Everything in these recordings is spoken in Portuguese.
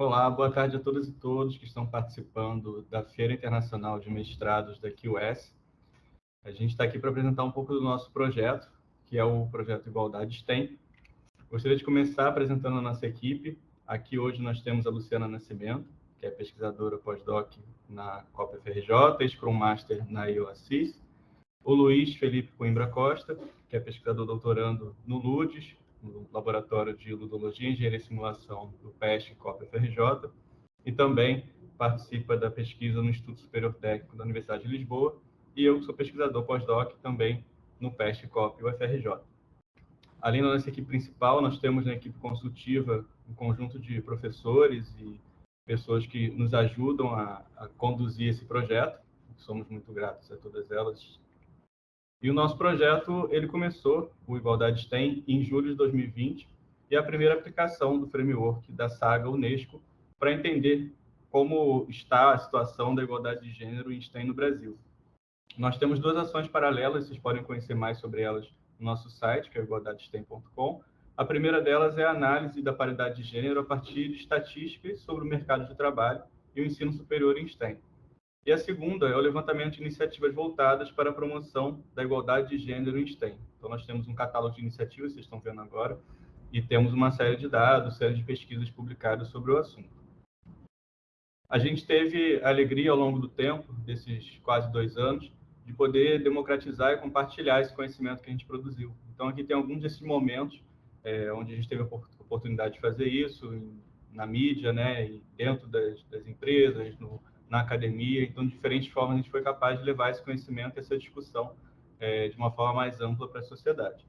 Olá, boa tarde a todas e todos que estão participando da Feira Internacional de Mestrados da QS. A gente está aqui para apresentar um pouco do nosso projeto, que é o projeto Igualdade STEM. Gostaria de começar apresentando a nossa equipe. Aqui hoje nós temos a Luciana Nascimento, que é pesquisadora pós-doc na Copa FRJ, Scrum Master na IOASIS. O Luiz Felipe Coimbra Costa, que é pesquisador doutorando no LUDES, no Laboratório de Ludologia, Engenharia e Simulação do PESC Copa FRJ, e também participa da pesquisa no Instituto Superior Técnico da Universidade de Lisboa, e eu sou pesquisador pós-doc também no PESC Copa e UFRJ. Além da nossa equipe principal, nós temos na equipe consultiva um conjunto de professores e pessoas que nos ajudam a, a conduzir esse projeto. Somos muito gratos a todas elas e o nosso projeto, ele começou, o Igualdade STEM, em julho de 2020, e a primeira aplicação do framework da saga Unesco para entender como está a situação da igualdade de gênero em STEM no Brasil. Nós temos duas ações paralelas, vocês podem conhecer mais sobre elas no nosso site, que é igualdadestem.com. A primeira delas é a análise da paridade de gênero a partir de estatísticas sobre o mercado de trabalho e o ensino superior em STEM. E a segunda é o levantamento de iniciativas voltadas para a promoção da igualdade de gênero em STEM. Então, nós temos um catálogo de iniciativas, vocês estão vendo agora, e temos uma série de dados, série de pesquisas publicadas sobre o assunto. A gente teve a alegria, ao longo do tempo, desses quase dois anos, de poder democratizar e compartilhar esse conhecimento que a gente produziu. Então, aqui tem alguns desses momentos é, onde a gente teve a oportunidade de fazer isso, na mídia, né, dentro das, das empresas, no, na academia. Então, de diferentes formas, a gente foi capaz de levar esse conhecimento, essa discussão, é, de uma forma mais ampla para a sociedade.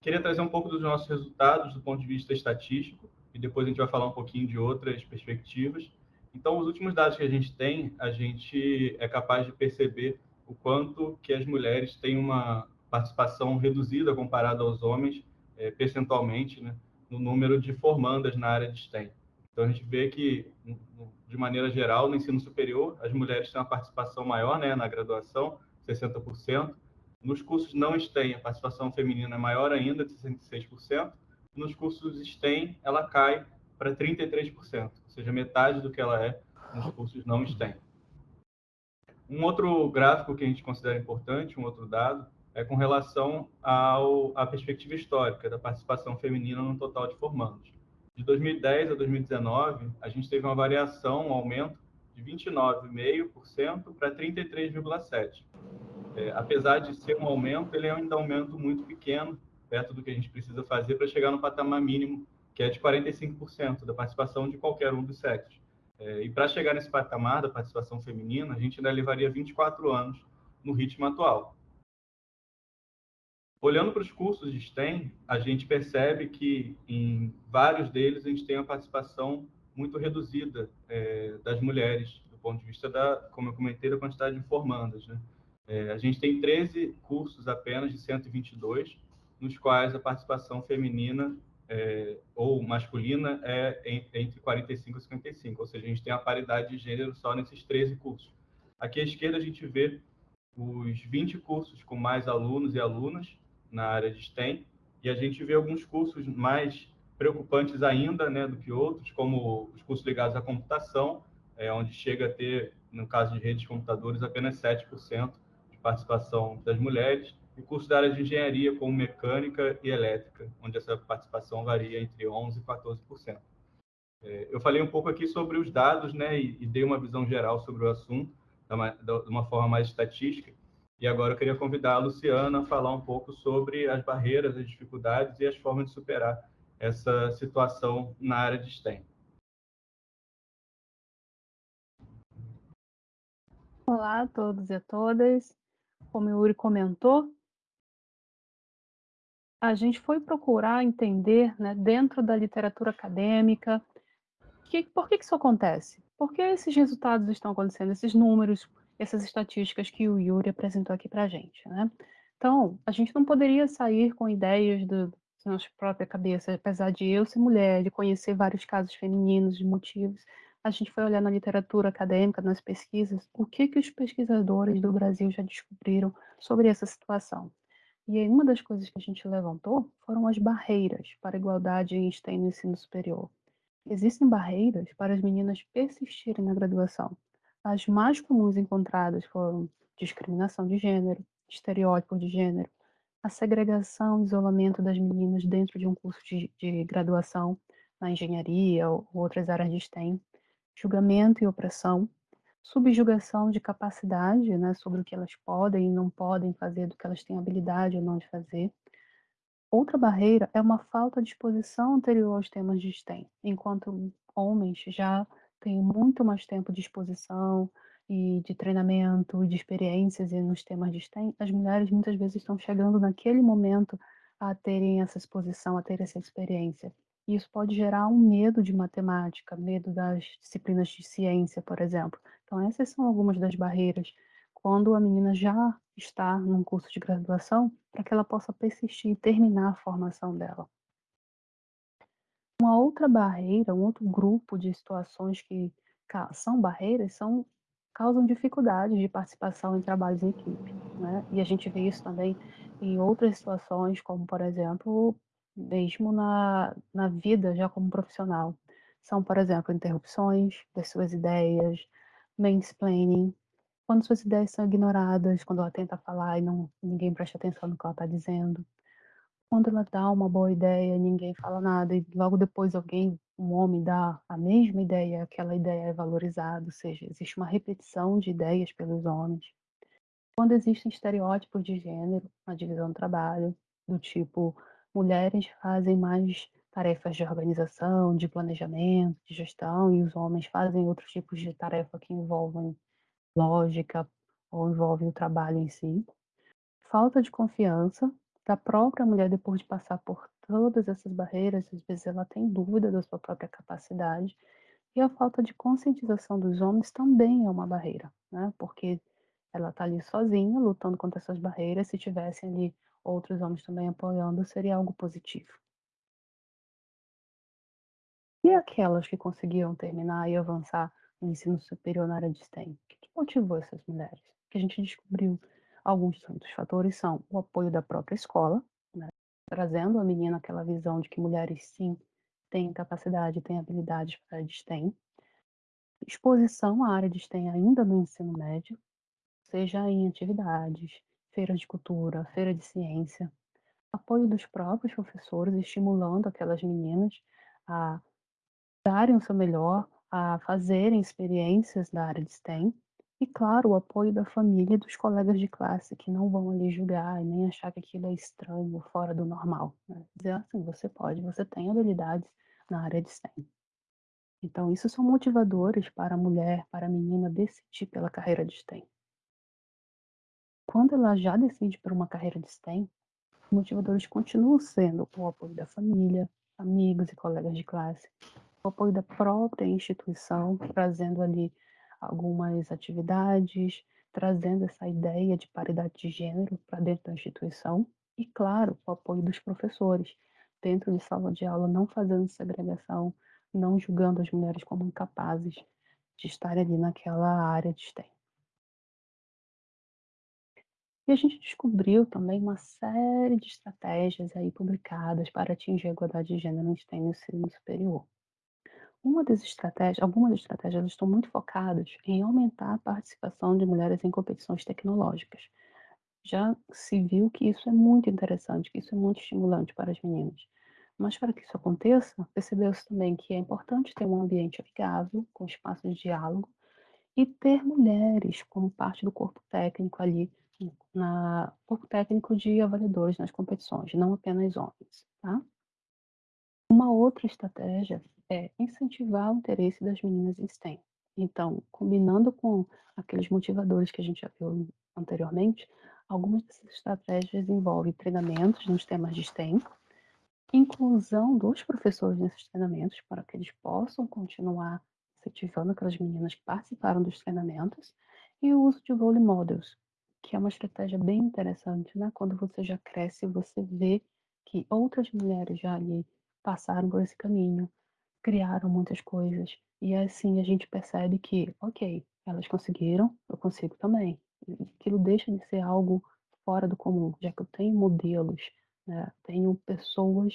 Queria trazer um pouco dos nossos resultados do ponto de vista estatístico, e depois a gente vai falar um pouquinho de outras perspectivas. Então, os últimos dados que a gente tem, a gente é capaz de perceber o quanto que as mulheres têm uma participação reduzida comparada aos homens, é, percentualmente, né, no número de formandas na área de STEM. Então, a gente vê que, de maneira geral, no ensino superior, as mulheres têm uma participação maior né, na graduação, 60%. Nos cursos não STEM, a participação feminina é maior ainda, de 66%. Nos cursos STEM, ela cai para 33%, ou seja, metade do que ela é nos cursos não STEM. Um outro gráfico que a gente considera importante, um outro dado, é com relação ao, à perspectiva histórica da participação feminina no total de formandos. De 2010 a 2019, a gente teve uma variação, um aumento de 29,5% para 33,7%. É, apesar de ser um aumento, ele é ainda um aumento muito pequeno, perto do que a gente precisa fazer para chegar no patamar mínimo, que é de 45% da participação de qualquer um dos sexos. É, e para chegar nesse patamar da participação feminina, a gente ainda levaria 24 anos no ritmo atual. Olhando para os cursos de STEM, a gente percebe que em vários deles a gente tem uma participação muito reduzida é, das mulheres, do ponto de vista da, como eu comentei, da quantidade de formandas. Né? É, a gente tem 13 cursos apenas de 122, nos quais a participação feminina é, ou masculina é entre 45 e 55, ou seja, a gente tem a paridade de gênero só nesses 13 cursos. Aqui à esquerda a gente vê os 20 cursos com mais alunos e alunas, na área de STEM, e a gente vê alguns cursos mais preocupantes ainda né, do que outros, como os cursos ligados à computação, é, onde chega a ter, no caso de redes de computadores, apenas 7% de participação das mulheres, e cursos da área de engenharia, como mecânica e elétrica, onde essa participação varia entre 11% e 14%. É, eu falei um pouco aqui sobre os dados né, e, e dei uma visão geral sobre o assunto, de uma forma mais estatística, e agora eu queria convidar a Luciana a falar um pouco sobre as barreiras, as dificuldades e as formas de superar essa situação na área de STEM. Olá a todos e a todas. Como o Yuri comentou, a gente foi procurar entender, né, dentro da literatura acadêmica, que, por que isso acontece? Por que esses resultados estão acontecendo, esses números, essas estatísticas que o Yuri apresentou aqui para a gente, né? Então, a gente não poderia sair com ideias do, da nossa própria cabeça, apesar de eu ser mulher, de conhecer vários casos femininos, de motivos, a gente foi olhar na literatura acadêmica, nas pesquisas, o que que os pesquisadores do Brasil já descobriram sobre essa situação. E aí, uma das coisas que a gente levantou foram as barreiras para a igualdade em STEM no ensino superior. Existem barreiras para as meninas persistirem na graduação. As mais comuns encontradas foram discriminação de gênero, estereótipo de gênero, a segregação e isolamento das meninas dentro de um curso de, de graduação na engenharia ou outras áreas de STEM, julgamento e opressão, subjugação de capacidade né, sobre o que elas podem e não podem fazer, do que elas têm habilidade ou não de fazer. Outra barreira é uma falta de exposição anterior aos temas de STEM, enquanto homens já têm muito mais tempo de exposição, e de treinamento, de experiências e nos temas de STEM, as mulheres muitas vezes estão chegando naquele momento a terem essa exposição, a ter essa experiência. E isso pode gerar um medo de matemática, medo das disciplinas de ciência, por exemplo. Então, essas são algumas das barreiras quando a menina já está num curso de graduação, para que ela possa persistir e terminar a formação dela. Outra barreira, um outro grupo de situações que são barreiras, são causam dificuldades de participação em trabalhos em equipe, né? E a gente vê isso também em outras situações, como por exemplo, mesmo na, na vida já como profissional. São, por exemplo, interrupções das suas ideias, mansplaining, quando suas ideias são ignoradas, quando ela tenta falar e não, ninguém presta atenção no que ela está dizendo, quando ela dá uma boa ideia, ninguém fala nada, e logo depois alguém, um homem, dá a mesma ideia, aquela ideia é valorizada, ou seja, existe uma repetição de ideias pelos homens. Quando existem estereótipos de gênero na divisão do trabalho, do tipo, mulheres fazem mais tarefas de organização, de planejamento, de gestão, e os homens fazem outros tipos de tarefa que envolvem lógica ou envolvem o trabalho em si. Falta de confiança da própria mulher depois de passar por todas essas barreiras, às vezes ela tem dúvida da sua própria capacidade, e a falta de conscientização dos homens também é uma barreira, né? Porque ela está ali sozinha, lutando contra essas barreiras, se tivessem ali outros homens também apoiando, seria algo positivo. E aquelas que conseguiram terminar e avançar no ensino superior na área de STEM? O que motivou essas mulheres? Que a gente descobriu Alguns dos fatores são o apoio da própria escola, né, trazendo a menina aquela visão de que mulheres sim têm capacidade, têm habilidades para a STEM, exposição à área de STEM ainda no ensino médio, seja em atividades, feiras de cultura, feira de ciência, apoio dos próprios professores, estimulando aquelas meninas a darem o seu melhor, a fazerem experiências da área de STEM, e, claro, o apoio da família e dos colegas de classe, que não vão ali julgar e nem achar que aquilo é estranho, fora do normal. Né? Dizer assim, você pode, você tem habilidades na área de STEM. Então, isso são motivadores para a mulher, para a menina decidir pela carreira de STEM. Quando ela já decide por uma carreira de STEM, os motivadores continuam sendo o apoio da família, amigos e colegas de classe, o apoio da própria instituição, trazendo ali algumas atividades, trazendo essa ideia de paridade de gênero para dentro da instituição e, claro, o apoio dos professores, dentro de sala de aula, não fazendo segregação, não julgando as mulheres como incapazes de estar ali naquela área de STEM. E a gente descobriu também uma série de estratégias aí publicadas para atingir a igualdade de gênero no STEM no ensino superior. Uma das estratégias, algumas estratégias estão muito focadas em aumentar a participação de mulheres em competições tecnológicas. Já se viu que isso é muito interessante, que isso é muito estimulante para as meninas. Mas para que isso aconteça, percebeu-se também que é importante ter um ambiente amigável, com espaço de diálogo, e ter mulheres como parte do corpo técnico ali, na corpo técnico de avaliadores nas competições, não apenas homens, tá? Uma outra estratégia é incentivar o interesse das meninas em STEM. Então, combinando com aqueles motivadores que a gente já viu anteriormente, algumas dessas estratégias envolvem treinamentos nos temas de STEM, inclusão dos professores nesses treinamentos para que eles possam continuar incentivando aquelas meninas que participaram dos treinamentos e o uso de role models, que é uma estratégia bem interessante, né? Quando você já cresce, você vê que outras mulheres já ali passaram por esse caminho, criaram muitas coisas. E assim a gente percebe que, ok, elas conseguiram, eu consigo também. Aquilo deixa de ser algo fora do comum, já que eu tenho modelos, né? tenho pessoas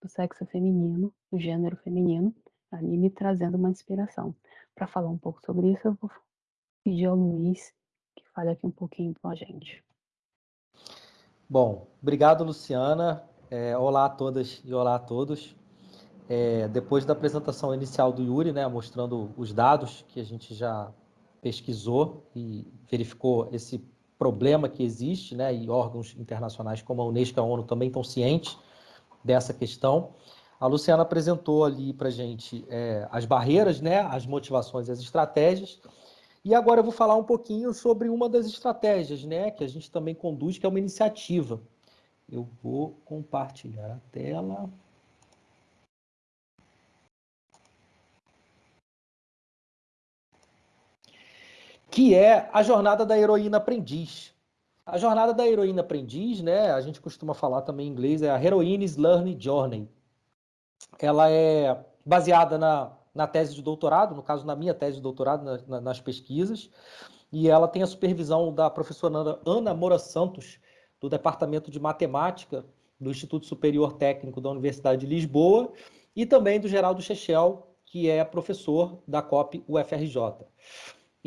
do sexo feminino, do gênero feminino, ali me trazendo uma inspiração. Para falar um pouco sobre isso, eu vou pedir ao Luiz que fale aqui um pouquinho com a gente. Bom, obrigado, Luciana. É, olá a todas e olá a todos. É, depois da apresentação inicial do Yuri, né, mostrando os dados que a gente já pesquisou e verificou esse problema que existe, né, e órgãos internacionais como a Unesco e a ONU também estão cientes dessa questão. A Luciana apresentou ali para a gente é, as barreiras, né, as motivações e as estratégias. E agora eu vou falar um pouquinho sobre uma das estratégias né, que a gente também conduz, que é uma iniciativa. Eu vou compartilhar a tela. Que é a jornada da heroína aprendiz. A jornada da heroína aprendiz, né, a gente costuma falar também em inglês, é a Heroines Learning Journey. Ela é baseada na, na tese de doutorado, no caso, na minha tese de doutorado, na, na, nas pesquisas, e ela tem a supervisão da professora Ana Moura Santos, do Departamento de Matemática do Instituto Superior Técnico da Universidade de Lisboa, e também do Geraldo Chechel, que é professor da COP UFRJ.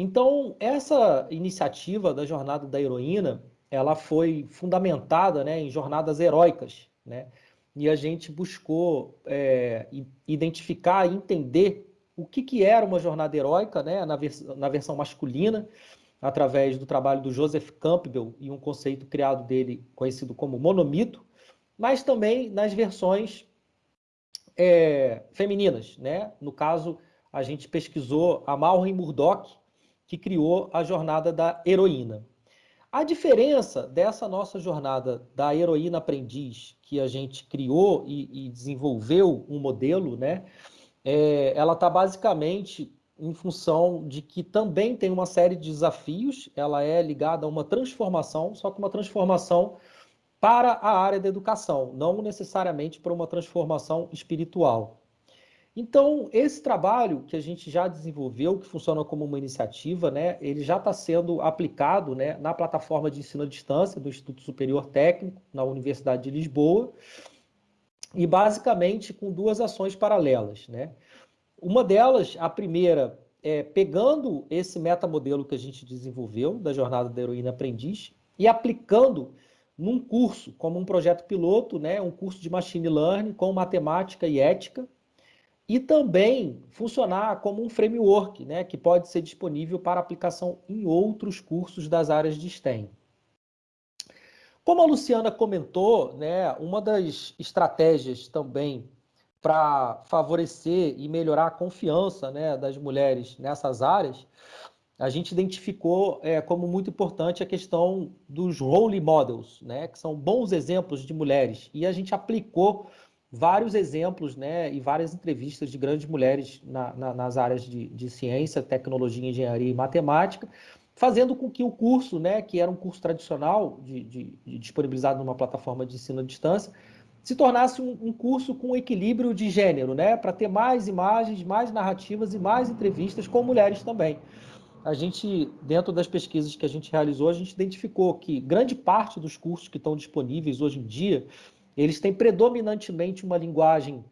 Então, essa iniciativa da Jornada da Heroína, ela foi fundamentada né, em jornadas heróicas, né? E a gente buscou é, identificar e entender o que, que era uma jornada heróica, né, na, vers na versão masculina, através do trabalho do Joseph Campbell e um conceito criado dele conhecido como monomito, mas também nas versões é, femininas, né? No caso, a gente pesquisou a Maureen Murdoch, que criou a jornada da heroína. A diferença dessa nossa jornada da heroína aprendiz, que a gente criou e, e desenvolveu um modelo, né? É, ela está basicamente em função de que também tem uma série de desafios, ela é ligada a uma transformação, só que uma transformação para a área da educação, não necessariamente para uma transformação espiritual. Então, esse trabalho que a gente já desenvolveu, que funciona como uma iniciativa, né, ele já está sendo aplicado né, na plataforma de ensino à distância do Instituto Superior Técnico, na Universidade de Lisboa, e basicamente com duas ações paralelas. Né? Uma delas, a primeira, é pegando esse metamodelo que a gente desenvolveu, da Jornada da Heroína Aprendiz, e aplicando num curso, como um projeto piloto, né, um curso de Machine Learning com matemática e ética, e também funcionar como um framework, né, que pode ser disponível para aplicação em outros cursos das áreas de STEM. Como a Luciana comentou, né, uma das estratégias também para favorecer e melhorar a confiança né, das mulheres nessas áreas, a gente identificou é, como muito importante a questão dos role models, né, que são bons exemplos de mulheres, e a gente aplicou vários exemplos né, e várias entrevistas de grandes mulheres na, na, nas áreas de, de, ciência, tecnologia, engenharia e matemática, fazendo com que o curso, né, que era um curso tradicional, de, de, de disponibilizado numa plataforma de ensino à distância, se tornasse um, um curso com equilíbrio de gênero, né, para ter mais imagens, mais narrativas e mais entrevistas com mulheres também. A gente, dentro das pesquisas que a gente realizou, a gente identificou que grande parte dos cursos que estão disponíveis hoje em dia, eles têm predominantemente uma linguagem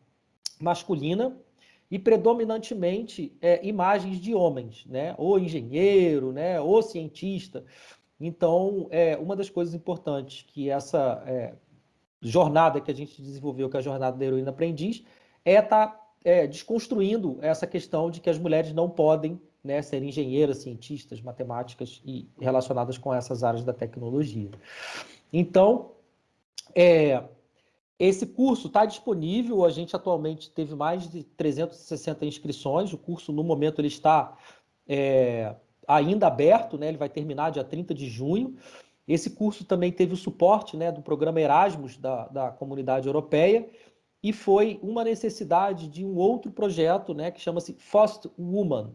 masculina e predominantemente é, imagens de homens, né? Ou engenheiro, né? Ou cientista. Então, é uma das coisas importantes que essa é, jornada que a gente desenvolveu, que é a jornada da heroína aprendiz, é estar tá, é, desconstruindo essa questão de que as mulheres não podem né, ser engenheiras, cientistas, matemáticas e relacionadas com essas áreas da tecnologia. Então, é, esse curso está disponível, a gente atualmente teve mais de 360 inscrições, o curso no momento ele está é, ainda aberto, né? ele vai terminar dia 30 de junho. Esse curso também teve o suporte né, do programa Erasmus da, da comunidade europeia e foi uma necessidade de um outro projeto né, que chama-se First Woman,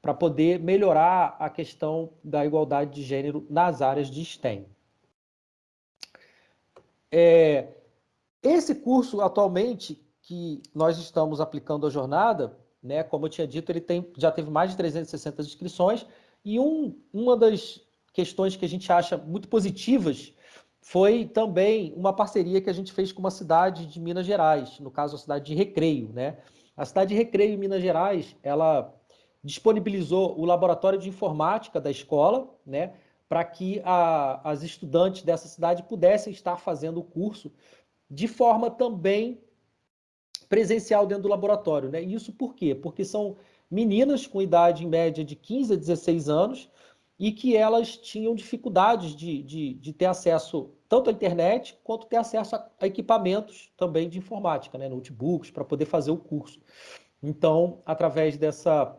para poder melhorar a questão da igualdade de gênero nas áreas de STEM. É, esse curso, atualmente, que nós estamos aplicando a jornada, né, como eu tinha dito, ele tem, já teve mais de 360 inscrições, e um, uma das questões que a gente acha muito positivas foi também uma parceria que a gente fez com uma cidade de Minas Gerais, no caso a cidade de Recreio, né? A cidade de Recreio, em Minas Gerais, ela disponibilizou o laboratório de informática da escola, né, para que a, as estudantes dessa cidade pudessem estar fazendo o curso de forma também presencial dentro do laboratório. Né? Isso por quê? Porque são meninas com idade em média de 15 a 16 anos e que elas tinham dificuldades de, de, de ter acesso tanto à internet quanto ter acesso a, a equipamentos também de informática, né? notebooks, para poder fazer o curso. Então, através dessa,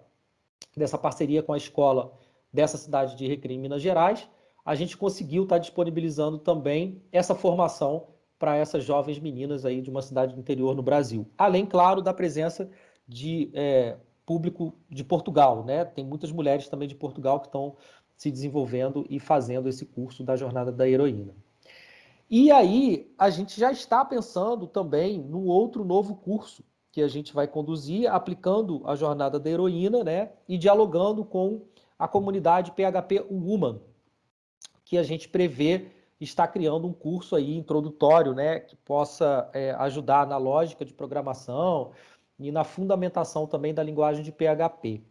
dessa parceria com a escola dessa cidade de Recreio, Minas Gerais, a gente conseguiu estar disponibilizando também essa formação para essas jovens meninas aí de uma cidade do interior no Brasil. Além, claro, da presença de é, público de Portugal, né? Tem muitas mulheres também de Portugal que estão se desenvolvendo e fazendo esse curso da jornada da heroína. E aí, a gente já está pensando também num outro novo curso que a gente vai conduzir, aplicando a jornada da heroína, né? E dialogando com a comunidade PHP Woman, que a gente prevê estar criando um curso aí introdutório, né? Que possa é, ajudar na lógica de programação e na fundamentação também da linguagem de PHP.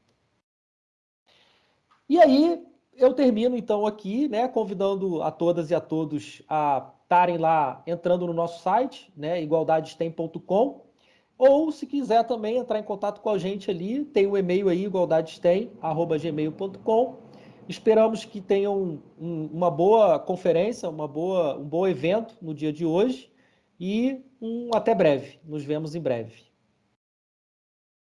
E aí, eu termino então aqui, né, convidando a todas e a todos a estarem lá entrando no nosso site, né, igualdadestem.com, ou se quiser também entrar em contato com a gente ali, tem o um e-mail aí, igualdadestem@gmail.com. Esperamos que tenham um, uma boa conferência, uma boa, um bom evento no dia de hoje e um até breve. Nos vemos em breve.